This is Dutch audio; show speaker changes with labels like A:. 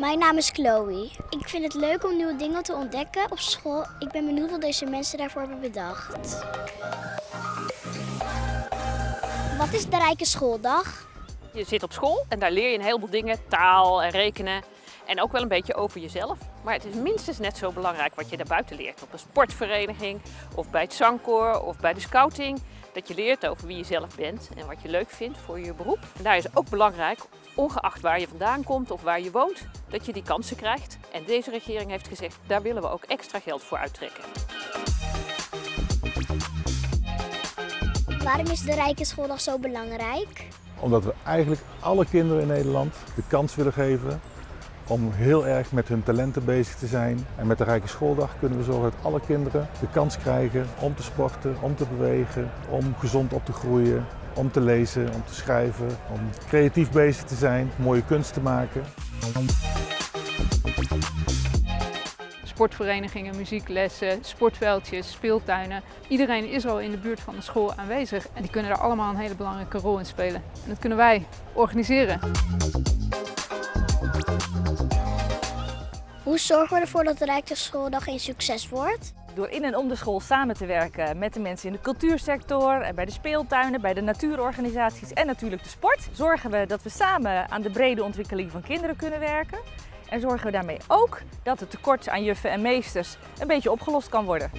A: Mijn naam is Chloe. Ik vind het leuk om nieuwe dingen te ontdekken op school. Ik ben benieuwd wat deze mensen daarvoor hebben bedacht. Wat is de Rijke Schooldag?
B: Je zit op school en daar leer je een heleboel dingen, taal en rekenen. En ook wel een beetje over jezelf. Maar het is minstens net zo belangrijk wat je daarbuiten leert. Op een sportvereniging, of bij het zangkoor, of bij de scouting. Dat je leert over wie je zelf bent en wat je leuk vindt voor je beroep. En daar is ook belangrijk, ongeacht waar je vandaan komt of waar je woont, dat je die kansen krijgt. En deze regering heeft gezegd, daar willen we ook extra geld voor uittrekken.
A: Waarom is de Rijke Schooldag zo belangrijk?
C: Omdat we eigenlijk alle kinderen in Nederland de kans willen geven om heel erg met hun talenten bezig te zijn. En met de Rijke Schooldag kunnen we zorgen dat alle kinderen de kans krijgen om te sporten, om te bewegen, om gezond op te groeien, om te lezen, om te schrijven, om creatief bezig te zijn, mooie kunst te maken.
D: Sportverenigingen, muzieklessen, sportveldjes, speeltuinen. Iedereen is al in de buurt van de school aanwezig en die kunnen daar allemaal een hele belangrijke rol in spelen. En dat kunnen wij organiseren.
A: Zorgen we ervoor dat de Rijke Schooldag een succes wordt?
E: Door in en om de school samen te werken met de mensen in de cultuursector, bij de speeltuinen, bij de natuurorganisaties en natuurlijk de sport, zorgen we dat we samen aan de brede ontwikkeling van kinderen kunnen werken. En zorgen we daarmee ook dat het tekort aan juffen en meesters een beetje opgelost kan worden.